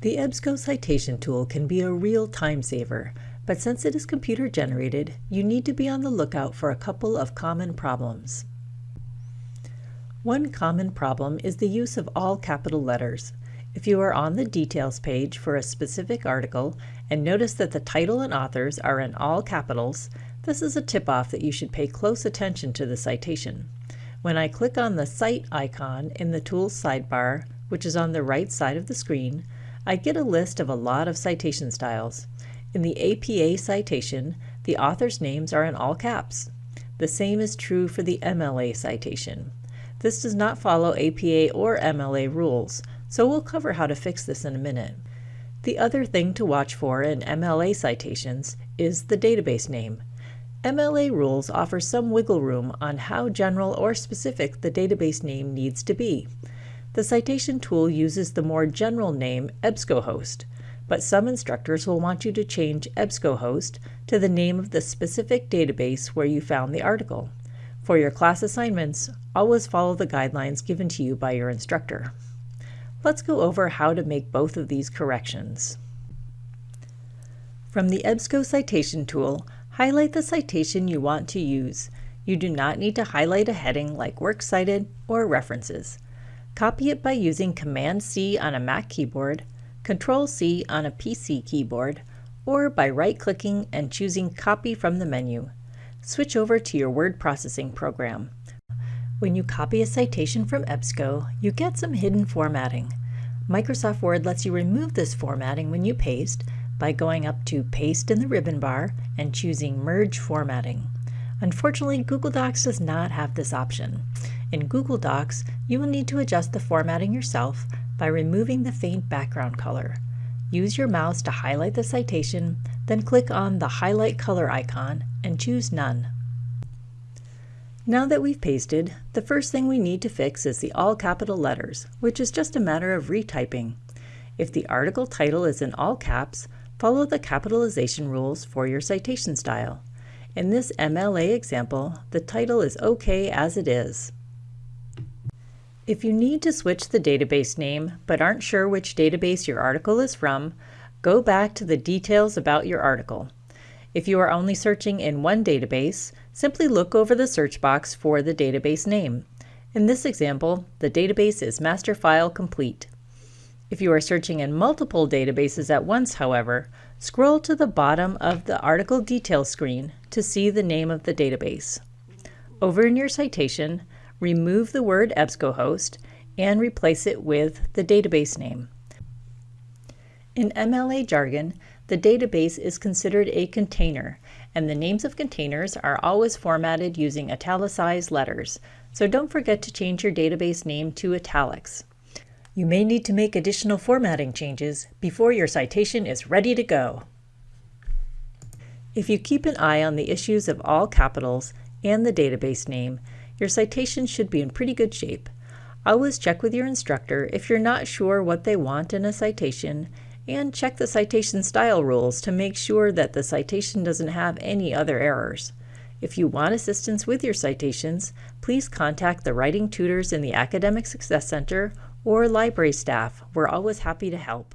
The EBSCO citation tool can be a real time saver, but since it is computer generated, you need to be on the lookout for a couple of common problems. One common problem is the use of all capital letters. If you are on the details page for a specific article and notice that the title and authors are in all capitals, this is a tip-off that you should pay close attention to the citation. When I click on the Cite icon in the Tools sidebar, which is on the right side of the screen, I get a list of a lot of citation styles. In the APA citation, the author's names are in all caps. The same is true for the MLA citation. This does not follow APA or MLA rules, so we'll cover how to fix this in a minute. The other thing to watch for in MLA citations is the database name. MLA rules offer some wiggle room on how general or specific the database name needs to be. The citation tool uses the more general name EBSCOhost, but some instructors will want you to change EBSCOhost to the name of the specific database where you found the article. For your class assignments, always follow the guidelines given to you by your instructor. Let's go over how to make both of these corrections. From the EBSCO citation tool, highlight the citation you want to use. You do not need to highlight a heading like Works Cited or References. Copy it by using Command-C on a Mac keyboard, Control-C on a PC keyboard, or by right-clicking and choosing Copy from the menu. Switch over to your word processing program. When you copy a citation from EBSCO, you get some hidden formatting. Microsoft Word lets you remove this formatting when you paste by going up to Paste in the ribbon bar and choosing Merge Formatting. Unfortunately, Google Docs does not have this option. In Google Docs, you will need to adjust the formatting yourself by removing the faint background color. Use your mouse to highlight the citation, then click on the Highlight Color icon and choose None. Now that we've pasted, the first thing we need to fix is the all capital letters, which is just a matter of retyping. If the article title is in all caps, follow the capitalization rules for your citation style. In this MLA example, the title is OK as it is. If you need to switch the database name but aren't sure which database your article is from, go back to the details about your article. If you are only searching in one database, simply look over the search box for the database name. In this example, the database is Master File Complete. If you are searching in multiple databases at once, however, scroll to the bottom of the article details screen to see the name of the database. Over in your citation, remove the word EBSCOhost and replace it with the database name. In MLA jargon, the database is considered a container, and the names of containers are always formatted using italicized letters, so don't forget to change your database name to italics. You may need to make additional formatting changes before your citation is ready to go. If you keep an eye on the issues of all capitals and the database name, your citation should be in pretty good shape. Always check with your instructor if you're not sure what they want in a citation, and check the citation style rules to make sure that the citation doesn't have any other errors. If you want assistance with your citations, please contact the writing tutors in the Academic Success Center or library staff. We're always happy to help.